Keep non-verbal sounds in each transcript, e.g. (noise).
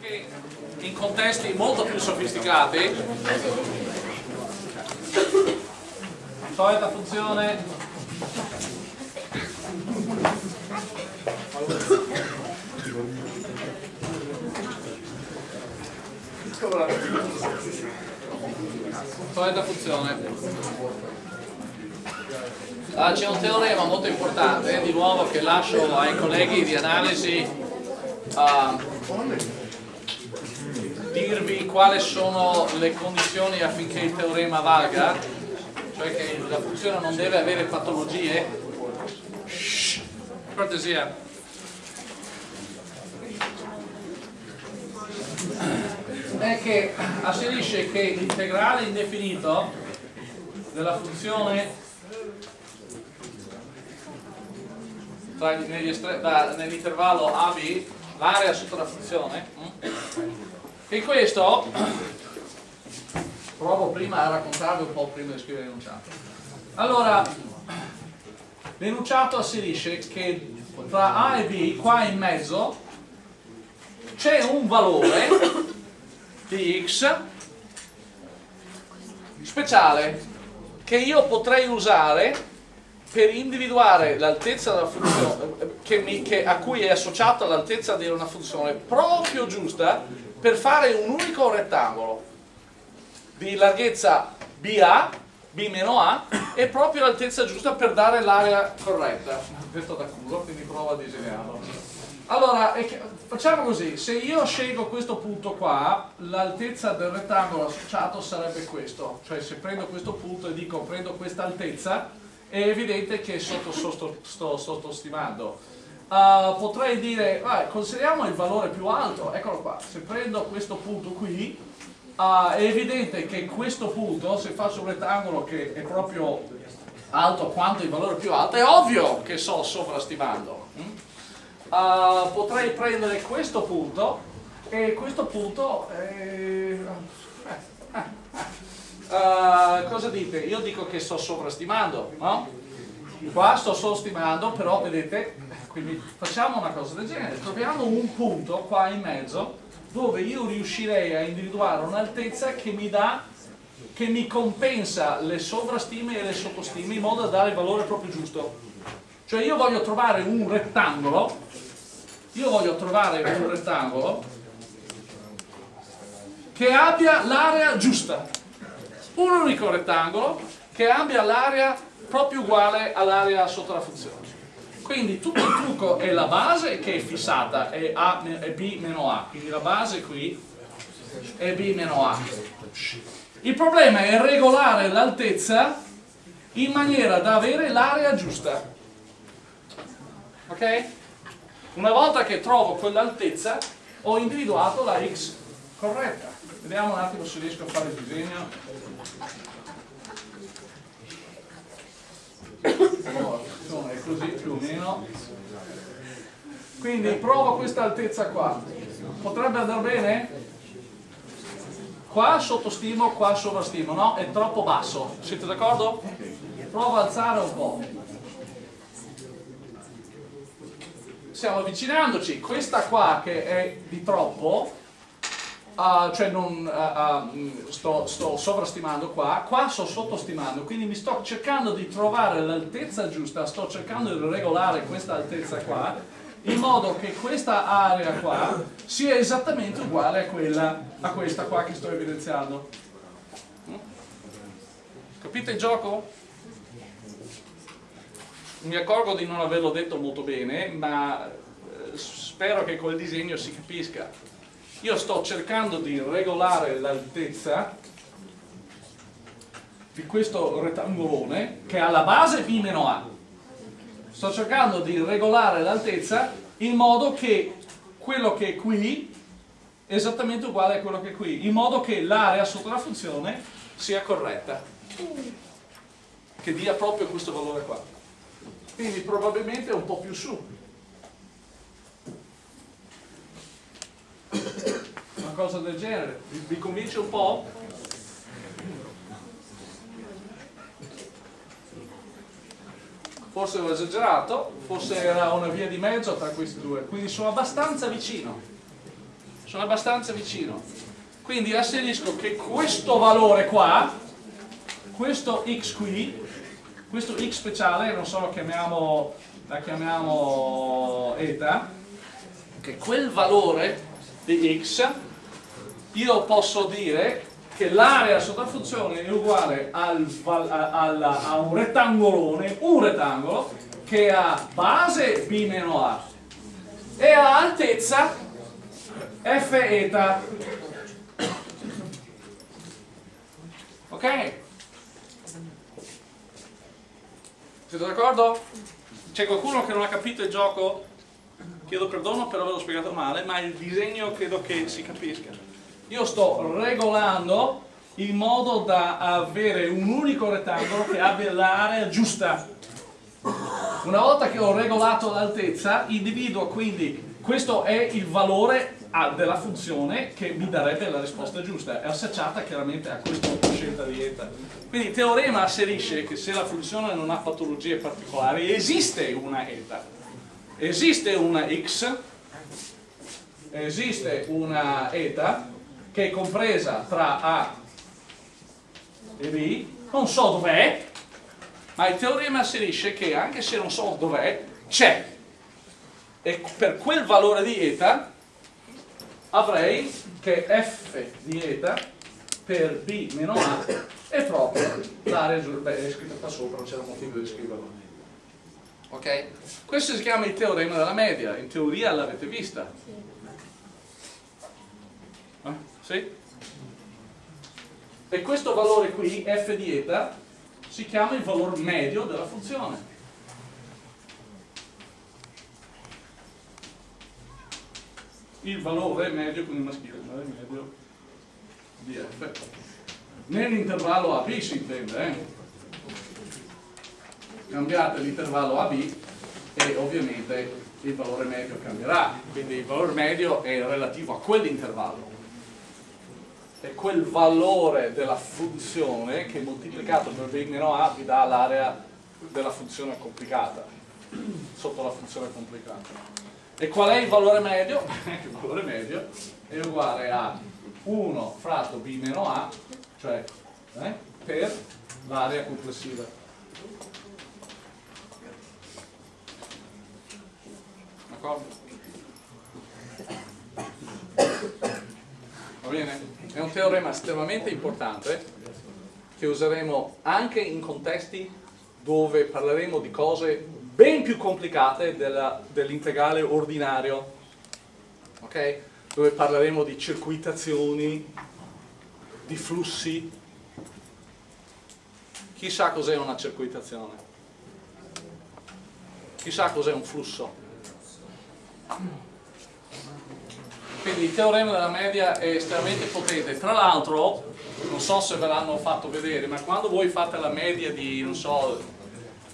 Anche in contesti molto più sofisticati, solita funzione. Solita funzione. Ah, c'è un teorema molto importante, di nuovo che lascio ai colleghi di analisi uh, dirvi quali sono le condizioni affinché il teorema valga, cioè che la funzione non deve avere patologie. Shh, cortesia. È che asserisce che l'integrale indefinito della funzione nell'intervallo AB l'area sotto la funzione e questo provo prima a raccontarvi un po' prima di scrivere l'enunciato allora l'enunciato asserisce che tra A e B qua in mezzo c'è un valore di x speciale che io potrei usare per individuare l'altezza della funzione che mi, che, a cui è associata l'altezza di una funzione proprio giusta per fare un unico rettangolo di larghezza BA, B meno A, è proprio l'altezza giusta per dare l'area corretta. Detto da culo, quindi provo a disegnarlo. Allora, facciamo così, se io scelgo questo punto qua, l'altezza del rettangolo associato sarebbe questo, cioè se prendo questo punto e dico prendo questa altezza, è evidente che sto sottostimando. Uh, potrei dire, vai, consideriamo il valore più alto, eccolo qua, se prendo questo punto qui, uh, è evidente che questo punto, se faccio un rettangolo che è proprio alto quanto il valore più alto, è ovvio che sto sovrastimando. Uh, potrei prendere questo punto e questo punto... Eh, Uh, cosa dite? Io dico che sto sovrastimando, no? Qua sto sovrastimando, però vedete, quindi facciamo una cosa del genere, troviamo un punto qua in mezzo dove io riuscirei a individuare un'altezza che mi dà che mi compensa le sovrastime e le sottostime in modo da dare il valore proprio giusto. Cioè io voglio trovare un rettangolo, io voglio trovare un rettangolo che abbia l'area giusta un unico rettangolo che abbia l'area proprio uguale all'area sotto la funzione. Quindi tutto il trucco è la base che è fissata, è, A, è B meno A, quindi la base qui è B meno A. Il problema è regolare l'altezza in maniera da avere l'area giusta. Ok? Una volta che trovo quell'altezza ho individuato la x corretta. Vediamo un attimo se riesco a fare il disegno. È così più o meno. Quindi provo questa altezza qua. Potrebbe andare bene? Qua sottostimo, qua sovrastimo, no? È troppo basso. Siete d'accordo? Provo a alzare un po'. Stiamo avvicinandoci. Questa qua che è di troppo uh, cioè non uh, sto, sto, sovrastimando qua, qua sto sottostimando, quindi mi sto cercando di trovare l'altezza giusta, sto cercando di regolare questa altezza qua, in modo che questa area qua sia esattamente uguale a, quella, a questa qua che sto evidenziando. Capite il gioco? Mi accorgo di non averlo detto molto bene, ma eh, spero che col disegno si capisca io sto cercando di regolare l'altezza di questo rettangolone che ha la base B meno A. Sto cercando di regolare l'altezza in modo che quello che è qui è esattamente uguale a quello che è qui in modo che l'area sotto la funzione sia corretta che dia proprio questo valore qua. Quindi probabilmente è un po' più su una cosa del genere vi, vi convince un po'? forse ho esagerato forse era una via di mezzo tra questi due quindi sono abbastanza vicino sono abbastanza vicino. Quindi asserisco che questo valore qua, questo x qui, questo x speciale, non so, chiamiamo, la chiamiamo eta, che quel valore di x, io posso dire che l'area sotto la funzione è uguale al, al, a un rettangolone, un rettangolo, che ha base b meno a e ha altezza f eta. Ok? Siete d'accordo? C'è qualcuno che non ha capito il gioco? Chiedo perdono per averlo spiegato male, ma il disegno credo che si capisca. Io sto regolando in modo da avere un unico rettangolo che abbia l'area giusta. Una volta che ho regolato l'altezza, individuo quindi questo è il valore della funzione che mi darebbe la risposta giusta, è associata chiaramente a questa scelta di eta. Quindi il teorema asserisce che se la funzione non ha patologie particolari esiste una eta, esiste una x, esiste una eta che è compresa tra A e B, non so dov'è, ma il teorema asserisce che anche se non so dov'è, c'è. E per quel valore di eta avrei che f di eta per b meno a è proprio l'area beh è scritto qua sopra non c'era motivo di scriverlo ok? questo si chiama il teorema della media in teoria l'avete vista eh? sì? e questo valore qui f di eta si chiama il valore medio della funzione il valore medio, quindi maschile, il valore medio di f. Nell'intervallo AB si intende, eh? Cambiate l'intervallo AB e ovviamente il valore medio cambierà, quindi il valore medio è relativo a quell'intervallo. E quel valore della funzione che moltiplicato per b meno a vi dà l'area della funzione complicata, sotto la funzione complicata. E qual è il valore medio? (laughs) il valore medio è uguale a 1 fratto b meno a, cioè eh, per l'area complessiva. D'accordo? Va bene? È un teorema estremamente importante che useremo anche in contesti dove parleremo di cose ben più complicate dell'integrale ordinario, ok? Dove parleremo di circuitazioni, di flussi. Chissà cos'è una circuitazione? Chissà cos'è un flusso? Quindi il teorema della media è estremamente potente. Tra l'altro, non so se ve l'hanno fatto vedere, ma quando voi fate la media di, non so,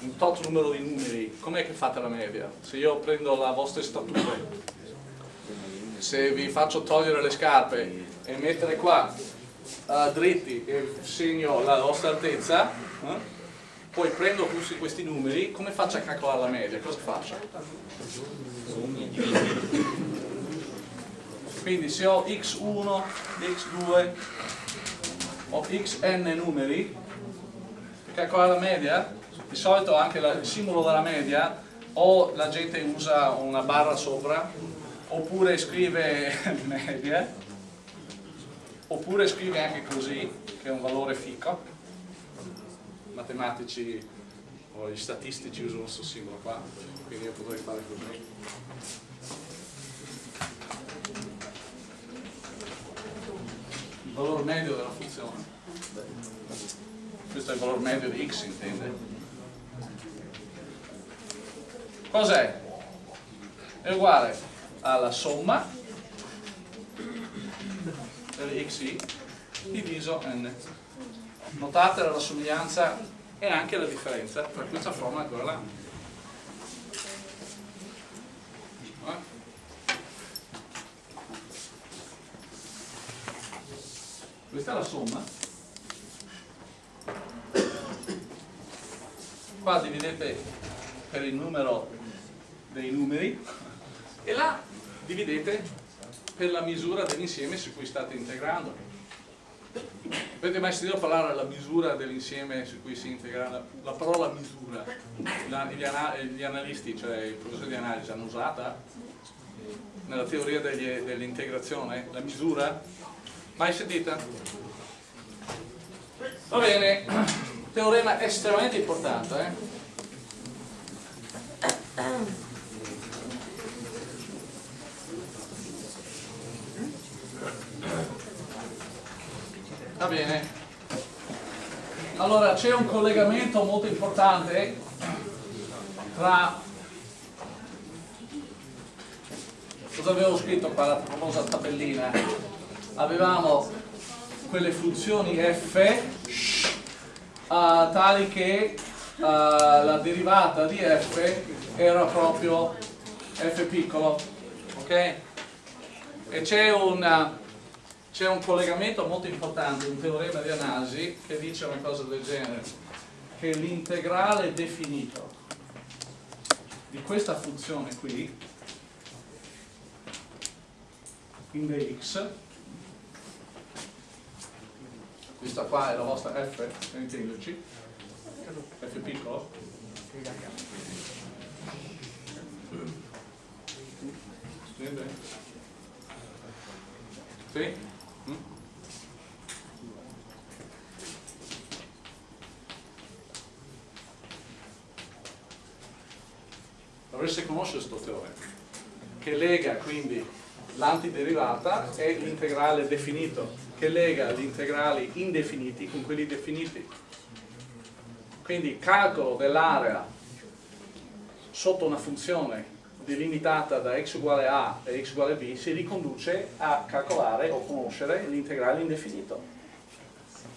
un tot numero di numeri, com'è che fate la media? Se io prendo la vostra statura, se vi faccio togliere le scarpe e mettere qua uh, dritti e segno la vostra altezza, eh? Poi prendo questi numeri, come faccio a calcolare la media? Cosa faccio? Quindi se ho x1, x2, ho xn numeri, per calcolare la media di solito anche la, il simbolo della media o la gente usa una barra sopra oppure scrive (laughs) media oppure scrive anche così che è un valore fico matematici o gli statistici usano questo simbolo qua quindi io potrei fare così il valore medio della funzione questo è il valore medio di x intende cos'è? È uguale alla somma delle xi diviso n. Notate la somiglianza e anche la differenza tra questa forma e quella là. Questa è la somma. Qua dividete per il numero dei numeri e là dividete per la misura dell'insieme su cui state integrando. Avete mai sentito parlare della misura dell'insieme su cui si integra? La, la parola misura, la, gli, ana, gli, analisti, cioè i professori di analisi, hanno usata nella teoria dell'integrazione la misura? Mai sentita? Va bene, teorema estremamente importante. Eh? Va bene. Allora c'è un collegamento molto importante tra cosa avevo scritto qua la famosa tabellina avevamo quelle funzioni f uh, tali che uh, la derivata di f era proprio f piccolo ok? e c'è una c'è un collegamento molto importante, un teorema di analisi che dice una cosa del genere, che l'integrale definito di questa funzione qui, in dx, questa qua è la vostra f, intenderci, f piccolo, sì? Dovreste conoscere questo teorema che lega quindi l'antiderivata e l'integrale definito che lega gli integrali indefiniti con quelli definiti. Quindi calcolo dell'area sotto una funzione delimitata da x uguale a e x uguale b si riconduce a calcolare o conoscere l'integrale indefinito.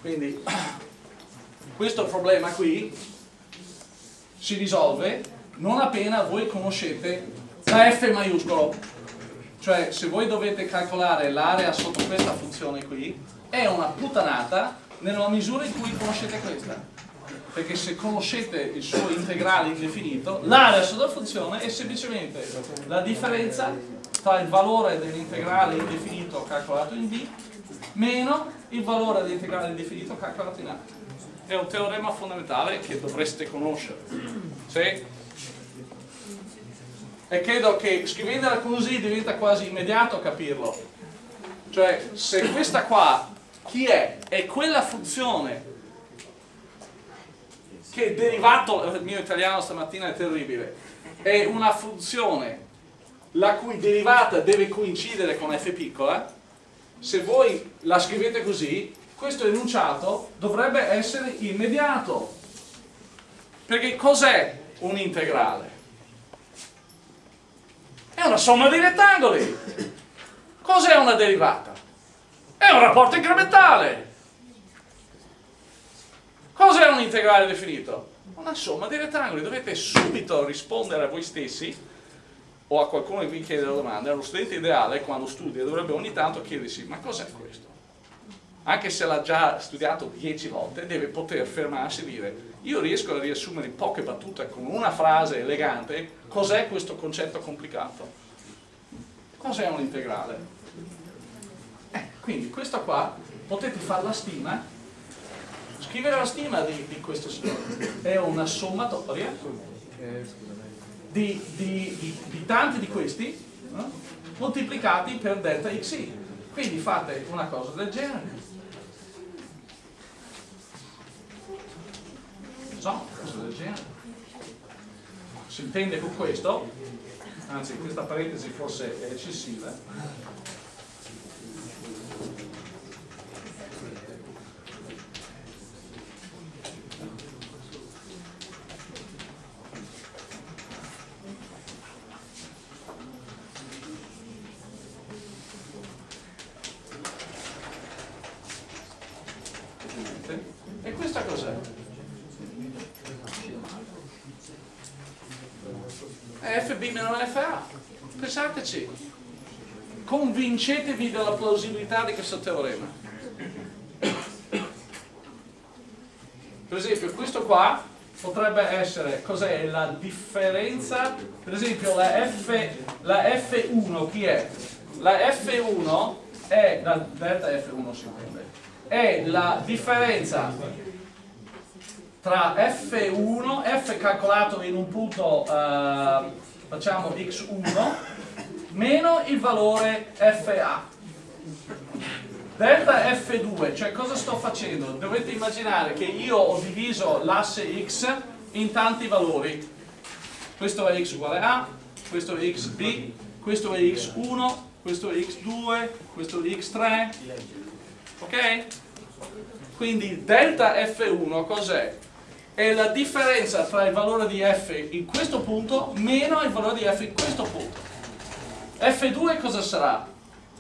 Quindi (clears throat) questo problema qui si risolve non appena voi conoscete la f maiuscolo. Cioè se voi dovete calcolare l'area sotto questa funzione qui è una puttanata nella misura in cui conoscete questa. Perché se conoscete il suo integrale indefinito l'area sotto la funzione è semplicemente la differenza tra il valore dell'integrale indefinito calcolato in D meno il valore dell'integrale indefinito calcolato in A. È un teorema fondamentale che dovreste conoscere. Sì? E credo che scrivendola così diventa quasi immediato capirlo cioè se questa qua chi è? è quella funzione che derivato il mio italiano stamattina è terribile è una funzione la cui derivata deve coincidere con f piccola se voi la scrivete così questo enunciato dovrebbe essere immediato perché cos'è un integrale? È una somma di rettangoli. Cos'è una derivata? È un rapporto incrementale. Cos'è un integrale definito? Una somma di rettangoli. Dovete subito rispondere a voi stessi o a qualcuno che vi chiede la domanda. Lo studente ideale, quando studia, dovrebbe ogni tanto chiedersi ma cos'è questo? Anche se l'ha già studiato dieci volte, deve poter fermarsi e dire io riesco a riassumere in poche battute con una frase elegante cos'è questo concetto complicato. Cos'è un integrale? Eh, quindi questa qua potete fare la stima, scrivere la stima di, di questo signore, è una sommatoria di, di, di tanti di questi no? moltiplicati per delta xi. Quindi fate una cosa del genere so, cosa del genere. Si intende con questo, anzi questa parentesi forse è eccessiva, convincetevi della plausibilità di questo teorema. Per esempio questo qua potrebbe essere, cos'è la differenza, per esempio la, F, la F1 chi è? la F1 è, la delta F1 si è la differenza tra F1, F calcolato in un punto, eh, facciamo x1, meno il valore FA. Delta F2, cioè cosa sto facendo? Dovete immaginare che io ho diviso l'asse x in tanti valori. Questo è x uguale a, questo è xb, questo è x1, questo è x2, questo è x3, ok? Quindi delta F1 cos'è? È la differenza tra il valore di f in questo punto meno il valore di f in questo punto. F2 cosa sarà?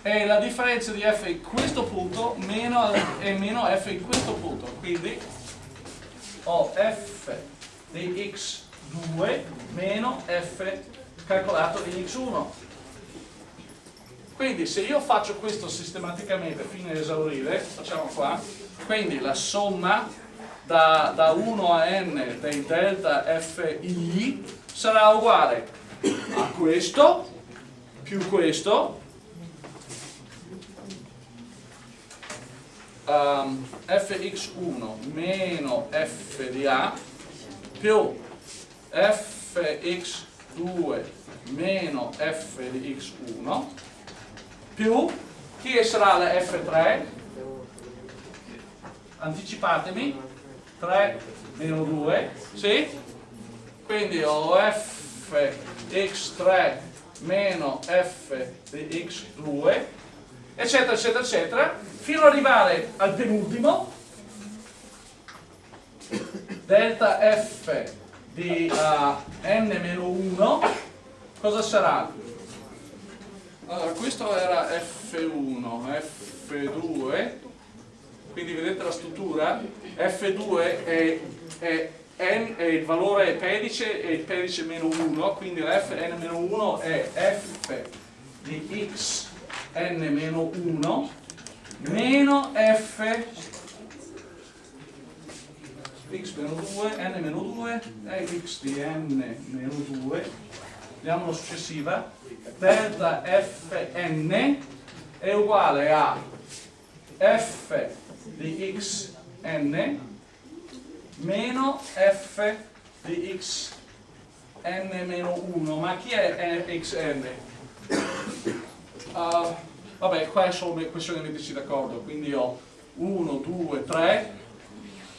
È la differenza di f in questo punto meno, e meno f in questo punto. Quindi ho f di x2 meno f calcolato in x1 quindi se io faccio questo sistematicamente fino ad esaurire facciamo qua quindi la somma da, da 1 a n dei delta fi sarà uguale a questo più questo um, fx1 meno f di a più fx2 meno f di x1 più chi sarà la f3? anticipatemi 3 meno 2 sì? quindi ho f x3 meno f di x2 eccetera eccetera eccetera fino ad arrivare al penultimo delta f di uh, n-1 cosa sarà? Allora, questo era F1, F2, quindi vedete la struttura? F2 è, è, n, è il valore pedice e il pedice meno 1, quindi la Fn-1 è f di x n-1 meno f x meno 2, n meno 2 è x di n meno 2 vediamo la successiva. Delta fn è uguale a f di x n meno f di x n meno 1 ma chi è xn? Uh, vabbè qua è solo questione di metterci d'accordo quindi ho 1, 2, 3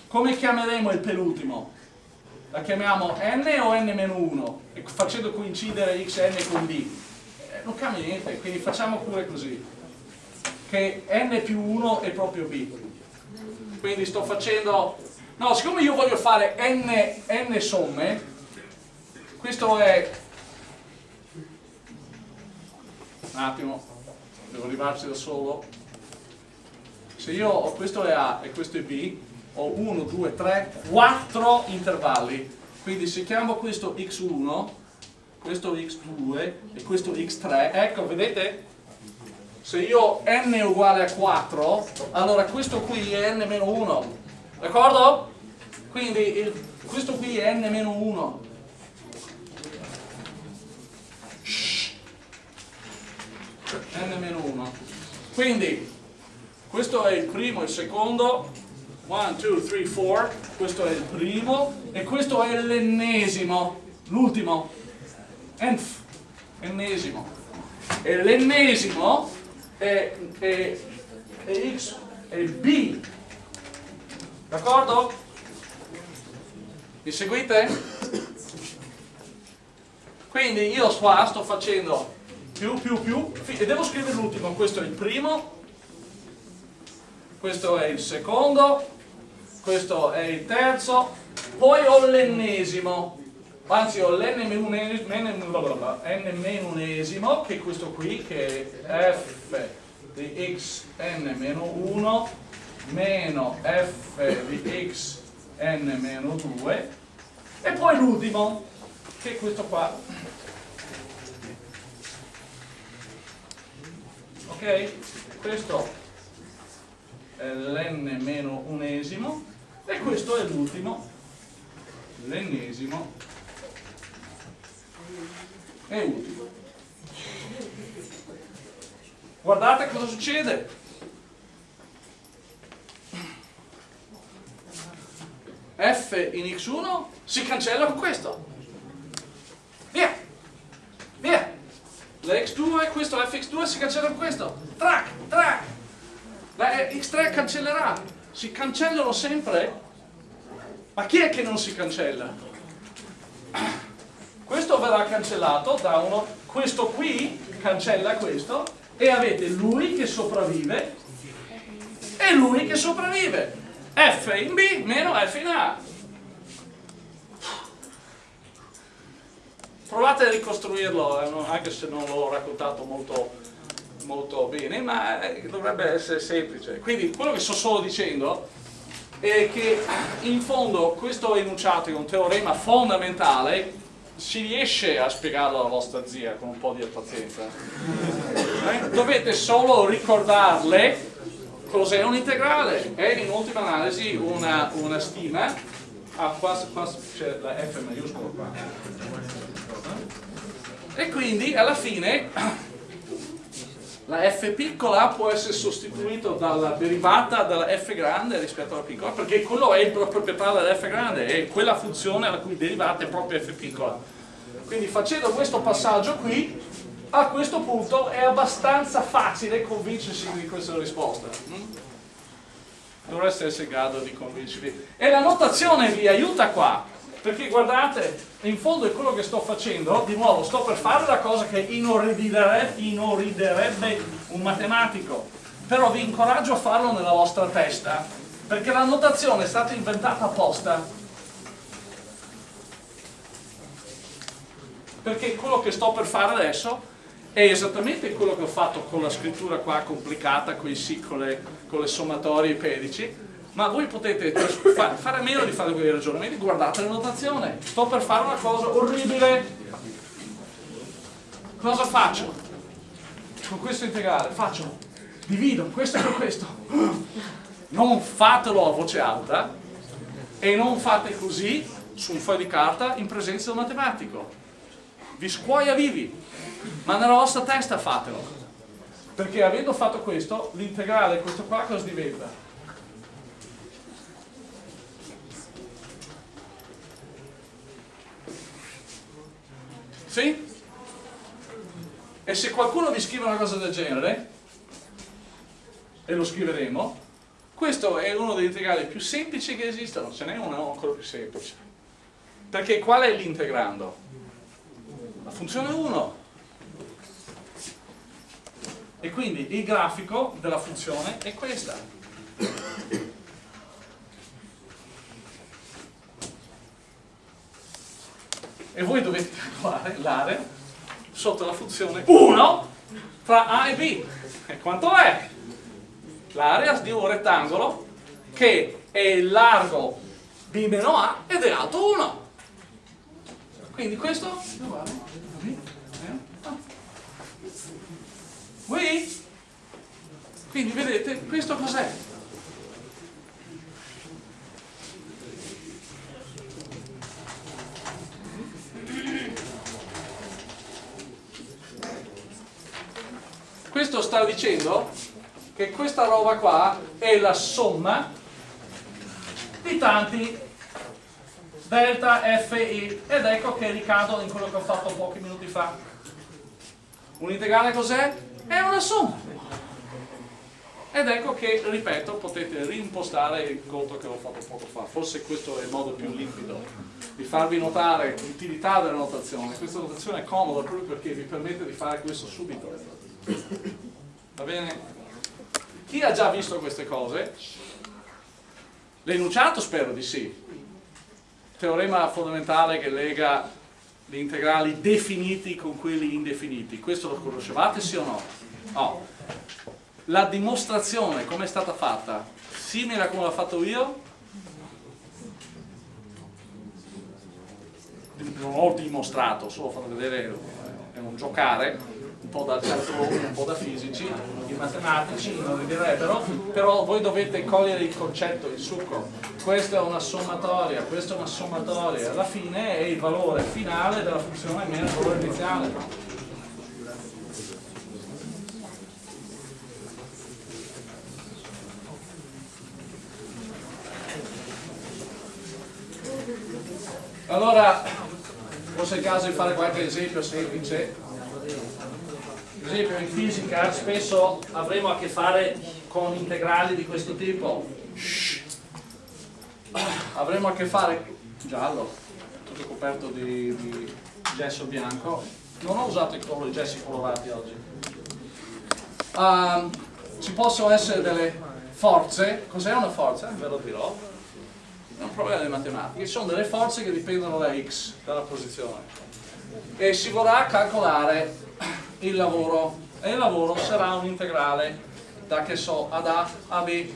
come chiameremo il penultimo? La chiamiamo n o n-1? E facendo coincidere xn con d? Eh, non cambia niente, quindi facciamo pure così. Che n più 1 è proprio b. Quindi sto facendo... No, siccome io voglio fare n, n somme, questo è... Un attimo, devo arrivarci da solo. Se io ho questo è A e questo è B, ho 1, 2, 3, 4 intervalli. Quindi se chiamo questo x1, questo x2 e questo x3, ecco, vedete? Se io ho n uguale a 4, allora questo qui è n-1, d'accordo? Quindi il, questo qui è n-1. n-1. Quindi questo è il primo, il secondo, 1, 2, 3, 4, questo è il primo e questo è l'ennesimo, l'ultimo, enf, ennesimo. E l'ennesimo è, è, è x, è b, d'accordo? Mi seguite? Quindi io qua sto facendo più, più, più, e devo scrivere l'ultimo, questo è il primo, questo è il secondo, questo è il terzo, poi ho l'ennesimo, anzi ho l'n-unesimo, che è questo qui, che è f di x n-1 meno f di x n-2 e poi l'ultimo, che è questo qua. Ok? Questo è l'n-unesimo e questo è l'ultimo l'ennesimo e ultimo guardate cosa succede. F in x1 si cancella con questo. Via! Via! La x2, questo la fx2 si cancella con questo. Track, track! La x3 cancellerà. Si cancellano sempre. Ma chi è che non si cancella? Questo verrà cancellato da uno, questo qui cancella questo e avete lui che sopravvive e lui che sopravvive. F in B meno F in A. Provate a ricostruirlo, eh, anche se non l'ho raccontato molto, molto bene, ma eh, dovrebbe essere semplice. Quindi quello che sto solo dicendo è che in fondo questo enunciato è un teorema fondamentale, si riesce a spiegarlo alla vostra zia con un po' di pazienza. Eh? Dovete solo ricordarle Cos'è un integrale? È in ultima analisi una, una stima, ah, qua, qua c'è la F maiuscola qua, e quindi alla fine la F piccola può essere sostituita dalla derivata della F grande rispetto alla piccola, perché quello è il proprietario della F grande, è quella funzione la cui derivata è proprio F piccola. Quindi facendo questo passaggio qui, a questo punto è abbastanza facile convincersi di questa risposta. Mm? Dovreste essere in grado di convincervi. E la notazione vi aiuta qua, perché guardate, in fondo è quello che sto facendo, di nuovo, sto per fare la cosa che inorridirebbe, un matematico, però vi incoraggio a farlo nella vostra testa, perché la notazione è stata inventata apposta perché quello che sto per fare adesso è esattamente quello che ho fatto con la scrittura qua complicata, con i sì, con le, con le sommatorie i pedici, ma voi potete fare a meno di fare quei ragionamenti, guardate la notazione, sto per fare una cosa orribile, cosa faccio? Con questo integrale faccio, divido questo con questo, non fatelo a voce alta e non fate così su un foglio di carta in presenza del matematico, vi scuoia vivi, ma nella vostra testa fatelo perché avendo fatto questo l'integrale questo qua cosa diventa? sì? e se qualcuno vi scrive una cosa del genere e lo scriveremo questo è uno degli integrali più semplici che esistano ce n'è uno ancora più semplice perché qual è l'integrando? La funzione 1 e quindi il grafico della funzione è questa. E voi dovete calcolare l'area sotto la funzione 1 tra A e B. E quanto è? l'area di un rettangolo che è largo B meno A ed è alto 1 quindi questo è uguale Qui? Quindi vedete, questo cos'è? Questo sta dicendo che questa roba qua è la somma di tanti delta fi ed ecco che ricado in quello che ho fatto pochi minuti fa. Un integrale cos'è? è una somma ed ecco che, ripeto, potete reimpostare il conto che ho fatto poco fa forse questo è il modo più limpido di farvi notare l'utilità della notazione questa notazione è comoda proprio perché vi permette di fare questo subito va bene? chi ha già visto queste cose? l'enunciato spero di sì teorema fondamentale che lega gli integrali definiti con quelli indefiniti questo lo conoscevate sì o no? Oh. La dimostrazione come è stata fatta? Simile a come l'ho fatto io? Non ho dimostrato, solo fatto vedere, è un giocare, un po' da calcolo, un po' da fisici, i matematici non li direbbero, però voi dovete cogliere il concetto, il succo. Questa è una sommatoria, questa è una sommatoria, alla fine è il valore finale della funzione meno il valore iniziale. Allora, forse è il caso di fare qualche esempio semplice per esempio in fisica spesso avremo a che fare con integrali di questo tipo. Avremo a che fare giallo tutto coperto di, di gesso bianco. Non ho usato i, colori, i gessi colorati oggi. Um, ci possono essere delle forze. Cos'è una forza? ve lo dirò. È un problema di matematica. Ci sono delle forze che dipendono da x dalla posizione. E si vorrà calcolare il lavoro. E il lavoro sarà un integrale da che so ad A a B.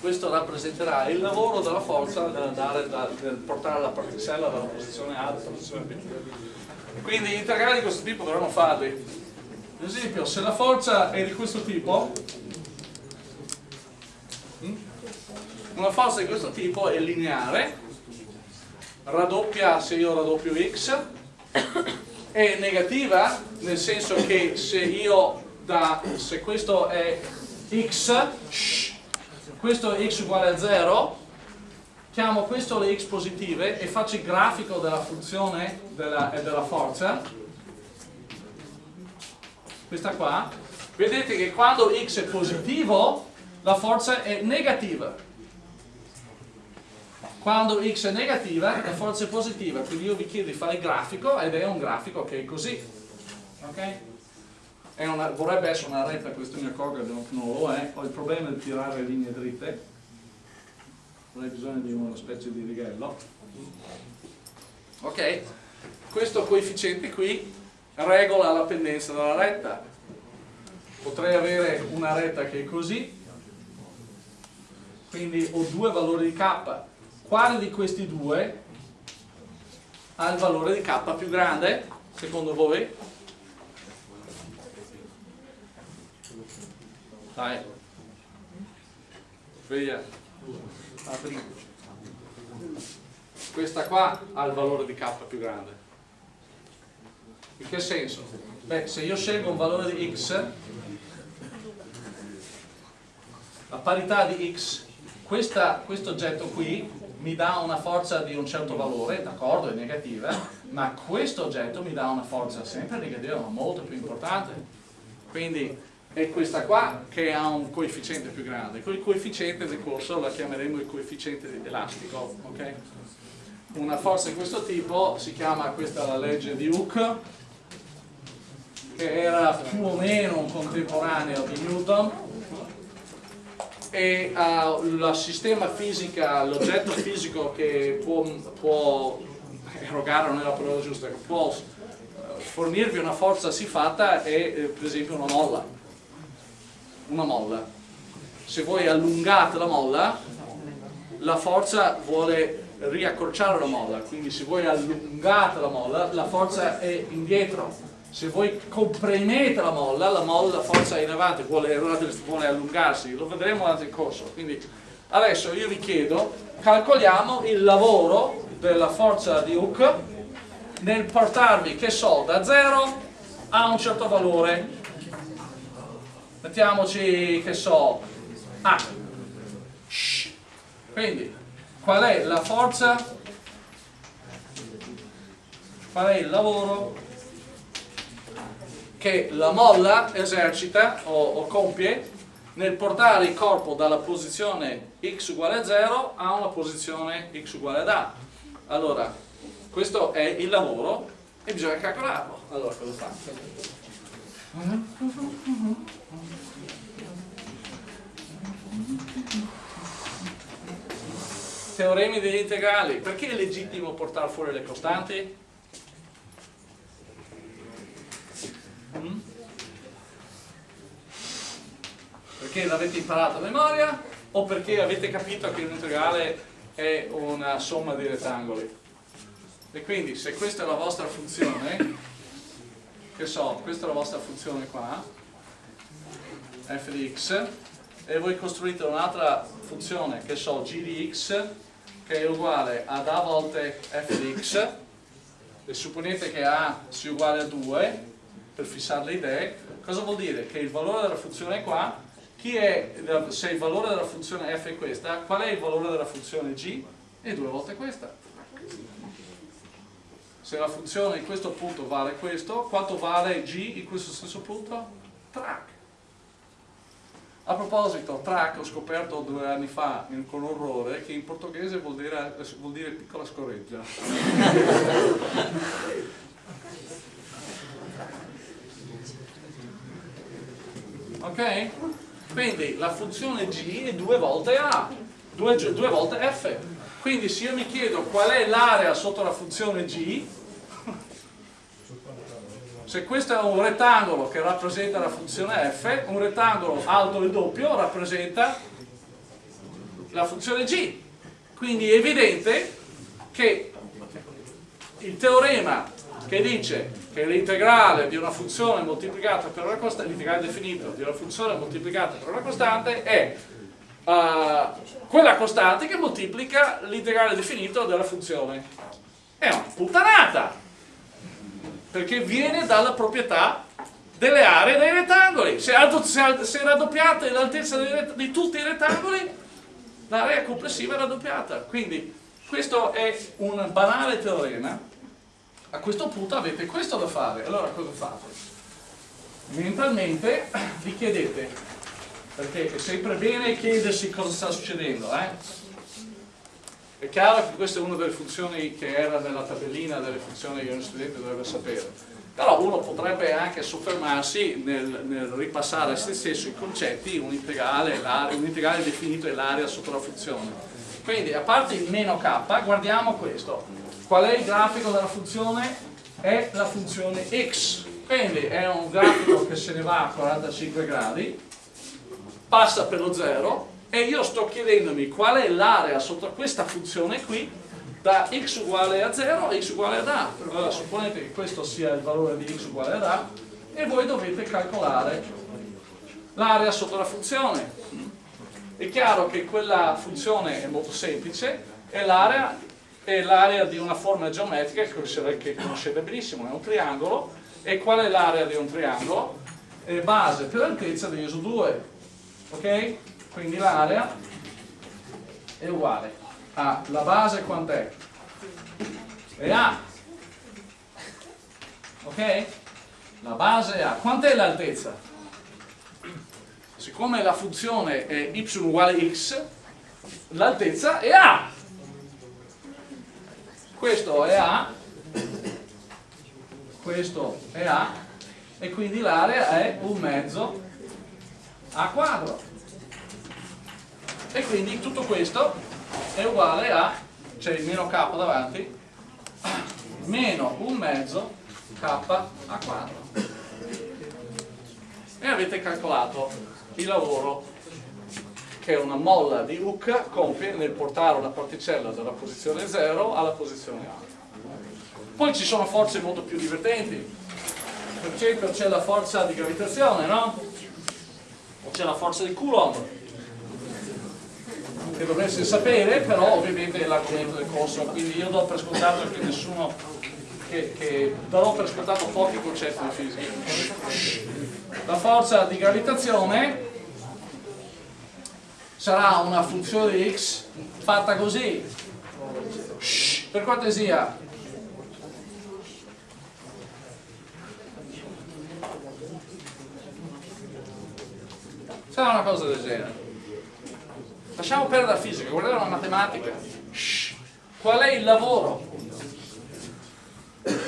Questo rappresenterà il lavoro della forza nell'andare nel portare la particella dalla posizione A alla posizione B. Quindi integrali di questo tipo dovremmo farli. Ad esempio se la forza è di questo tipo hmm, una forza di questo tipo è lineare raddoppia se io raddoppio x è negativa nel senso che se io da se questo è x questo è x uguale a 0 chiamo questo le x positive e faccio il grafico della funzione della, e della forza. Questa qua. Vedete che quando x è positivo la forza è negativa quando x è negativa la forza è positiva. Quindi io vi chiedo di fare il grafico ed è un grafico che è così. Ok? Una, vorrebbe essere una retta questo mi accorgo non lo è ho il problema di tirare linee dritte. Avrei bisogno di una specie di righello. Ok? Questo coefficiente qui regola la pendenza della retta. Potrei avere una retta che è così. Quindi ho due valori di k quale di questi due ha il valore di k più grande secondo voi? Dai. Sveglia. Apri. Questa qua ha il valore di k più grande. In che senso? Beh, se io scelgo un valore di x, a parità di x, questa, questo oggetto qui mi dà una forza di un certo valore, d'accordo, è negativa, ma questo oggetto mi dà una forza sempre negativa, ma molto più importante. Quindi è questa qua che ha un coefficiente più grande. Quel coefficiente del corso la chiameremo il coefficiente elastico. Okay? Una forza di questo tipo si chiama, questa la legge di Hooke, che era più o meno un contemporaneo di Newton, e uh, sistema fisica, l'oggetto fisico che può, può erogare, non è la parola giusta, che può fornirvi una forza siffatta è eh, per esempio una molla una molla. Se voi allungate la molla, la forza vuole riaccorciare la molla, quindi se voi allungate la molla, la forza è indietro. Se voi comprimete la molla, la molla, la forza in avanti, vuole, vuole allungarsi, lo vedremo durante il corso. Quindi adesso io vi chiedo, calcoliamo il lavoro della forza di Hooke nel portarvi, che so, da 0 a un certo valore. Mettiamoci che so A. Quindi qual è la forza? Qual è il lavoro che la molla esercita o, o compie nel portare il corpo dalla posizione x uguale a 0 a una posizione x uguale ad A allora questo è il lavoro e bisogna calcolarlo allora cosa fa? Teoremi degli integrali. Perché è legittimo portare fuori le costanti? Mm? Perché l'avete imparato a memoria o perché avete capito che un integrale è una somma di rettangoli? E quindi se questa è la vostra funzione che so, questa è la vostra funzione qua, f di x, e voi costruite un'altra funzione, che so, g di x, che è uguale ad a volte f di x, e supponete che a sia uguale a 2, per fissare le idee, cosa vuol dire? Che il valore della funzione è qua, chi è, se il valore della funzione f è questa, qual è il valore della funzione g? È due volte questa. se la funzione in questo punto vale questo, quanto vale g in questo stesso punto? Track. A proposito, track ho scoperto due anni fa con orrore che in portoghese vuol dire, vuol dire piccola scoreggia. (laughs) ok? Quindi la funzione g è due volte a, due, due volte f. Quindi se io mi chiedo qual è l'area sotto la funzione g, se questo è un rettangolo che rappresenta la funzione f, un rettangolo alto e doppio rappresenta la funzione g. Quindi è evidente che il teorema che dice che l'integrale di una funzione moltiplicata per una costante, l'integrale definito di una funzione moltiplicata per una costante è uh, quella costante che moltiplica l'integrale definito della funzione. È una puttanata! perché viene dalla proprietà delle aree dei rettangoli. Se, se raddoppiate l'altezza di tutti i rettangoli, l'area complessiva è raddoppiata. Quindi questo è un banale teorema. A questo punto avete questo da fare. Allora cosa fate? Mentalmente (clears throat) vi chiedete, perché è sempre bene chiedersi cosa sta succedendo, eh? È chiaro che questa è una delle funzioni che era nella tabellina delle funzioni che uno studente dovrebbe sapere, però uno potrebbe anche soffermarsi nel, nel ripassare a se stesso i concetti, un integrale, un integrale definito e l'area sotto la funzione. Quindi a parte il meno k, guardiamo questo. Qual è il grafico della funzione? È la funzione x. Quindi è un grafico che se ne va a 45 gradi, passa per lo 0, e io sto chiedendomi qual è l'area sotto questa funzione qui da x uguale a 0 a x uguale ad a allora supponete che questo sia il valore di x uguale ad a e voi dovete calcolare l'area sotto la funzione è chiaro che quella funzione è molto semplice e l'area è l'area di una forma geometrica che conoscete benissimo, è un triangolo e qual è l'area di un triangolo? è base per altezza di ISO 2 ok? quindi l'area è uguale a la base quant'è? è A ok? la base è A quant'è l'altezza? siccome la funzione è y uguale x l'altezza è A questo è A. Questo è A. E quindi l'area è un mezzo A quadro. E quindi tutto questo è uguale a, c'è il meno k davanti, meno un mezzo k a quadro. E avete calcolato il lavoro che una molla di Hooke compie nel portare una particella dalla posizione 0 alla posizione A. Poi ci sono forze molto più divertenti. Per esempio c'è la forza di gravitazione, no? O c'è la forza di Coulomb che dovreste sapere, però ovviamente è l'argomento del corso, quindi io do per scontato che nessuno, che, che darò per scontato pochi concetti di fisica. La forza di gravitazione sarà una funzione di x fatta così, per cortesia, sarà una cosa del genere Lasciamo perdere la fisica, guardate la matematica. Shh. Qual è il lavoro?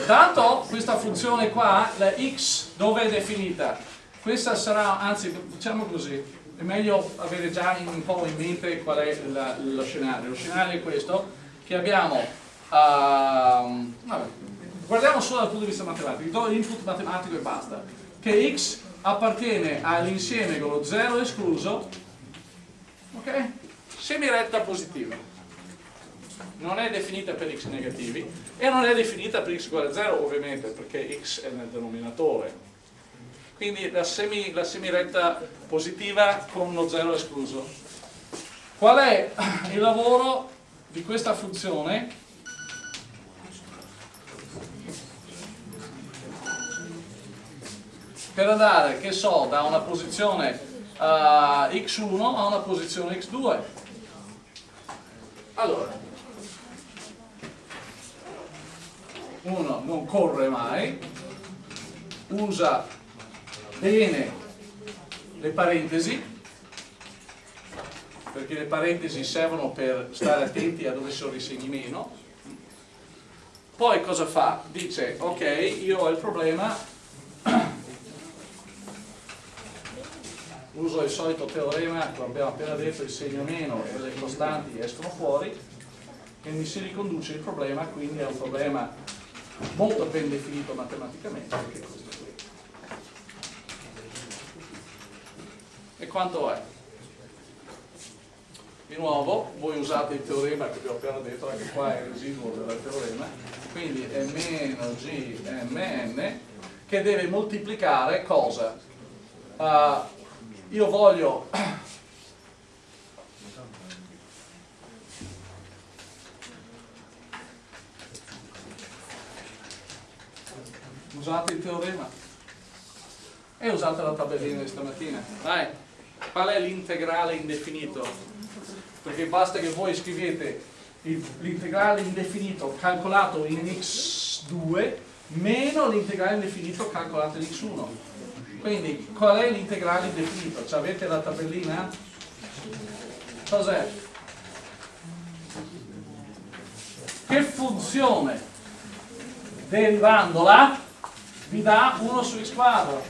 Tanto questa funzione qua, la x, dove è definita? Questa sarà, anzi, diciamo così, è meglio avere già un po' in mente qual è la, lo scenario. Lo scenario è questo, che abbiamo, uh, vabbè, guardiamo solo dal punto di vista matematico, do l'input matematico e basta, che x appartiene all'insieme con lo 0 escluso, ok? semiretta positiva non è definita per x negativi e non è definita per x uguale a 0 ovviamente perché x è nel denominatore quindi la, semi, la semiretta positiva con uno 0 escluso. Qual è il lavoro di questa funzione? Per andare, che so, da una posizione uh, x1 a una posizione x2 allora, uno non corre mai, usa bene le parentesi, perché le parentesi servono per stare attenti a dove sono i segni meno. Poi cosa fa? Dice, ok, io ho il problema, (clears throat) uso il solito teorema che abbiamo appena detto, il segno meno e le costanti escono fuori, e mi si riconduce il problema, quindi è un problema molto ben definito matematicamente, che è questo qui. E quanto è? Di nuovo, voi usate il teorema che vi ho appena detto, anche qua è il residuo del teorema, quindi è meno gmn che deve moltiplicare cosa? Uh, io voglio (coughs) usate il teorema e usate la tabellina di stamattina dai, qual è l'integrale indefinito? perché basta che voi scrivete l'integrale indefinito calcolato in x2 meno l'integrale indefinito calcolato in x1 quindi qual è l'integrale indefinito? Ci avete la tabellina? cos'è? che funzione derivandola vi dà 1 su x quadro.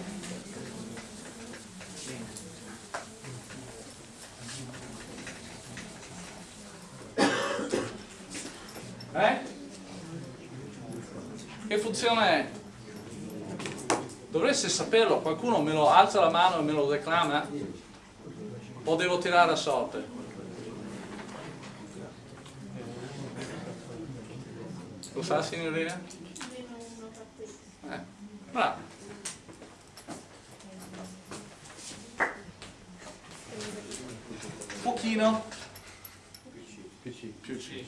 Eh? È? Dovreste saperlo, qualcuno me lo alza la mano e me lo declama? O devo tirare a sorte? Lo sa signorina? Bravo. Pochino. Più C. Più C.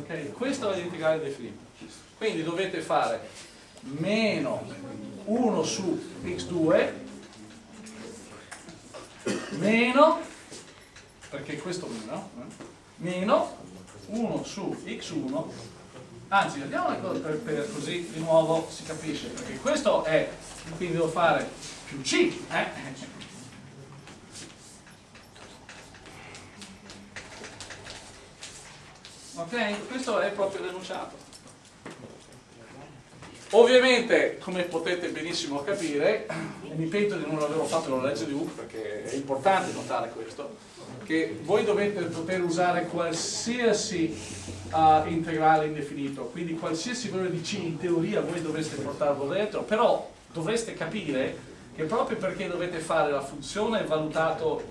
ok, questo è l'integrale definito. Quindi dovete fare meno 1 su x2 meno, perché questo meno, eh, meno 1 su x1 anzi andiamo per, per, così di nuovo si capisce perché questo è quindi devo fare più C eh? Ok? questo è proprio l'enunciato ovviamente come potete benissimo capire mi pento di non averlo fatto nella legge di Hooke perché è importante notare questo che voi dovete poter usare qualsiasi uh, integrale indefinito, quindi qualsiasi valore di C in teoria voi dovreste portarlo dentro, però dovreste capire che proprio perché dovete fare la funzione valutato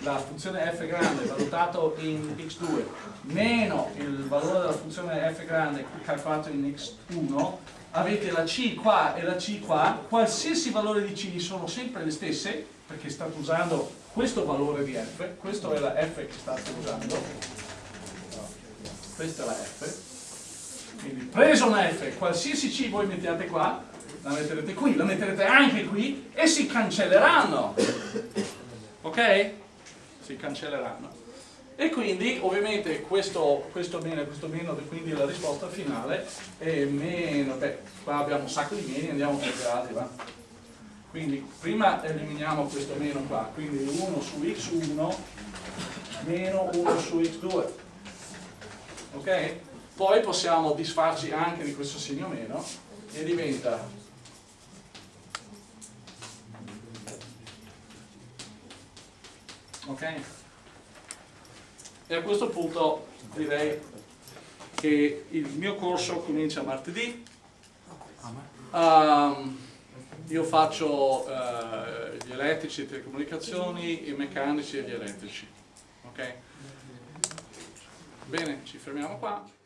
la funzione f grande valutato in x2 meno il valore della funzione f grande calcolato in x1 avete la c qua e la c qua. Qualsiasi valore di c sono sempre le stesse perché state usando questo valore di f. Questa è la f che state usando. Questa è la F. Quindi preso una F qualsiasi C voi mettiate qua la metterete qui, la metterete anche qui e si cancelleranno. Ok? Si cancelleranno. E quindi ovviamente questo, questo meno e questo meno quindi la risposta finale è meno beh qua abbiamo un sacco di meni andiamo per gradi va. Quindi prima eliminiamo questo meno qua quindi 1 su x1 meno 1 su x2 ok? Poi possiamo disfarci anche di questo segno meno e diventa ok? E a questo punto direi che il mio corso comincia martedì um, io faccio uh, gli elettrici, le telecomunicazioni, i meccanici e gli elettrici ok? Bene, ci fermiamo qua.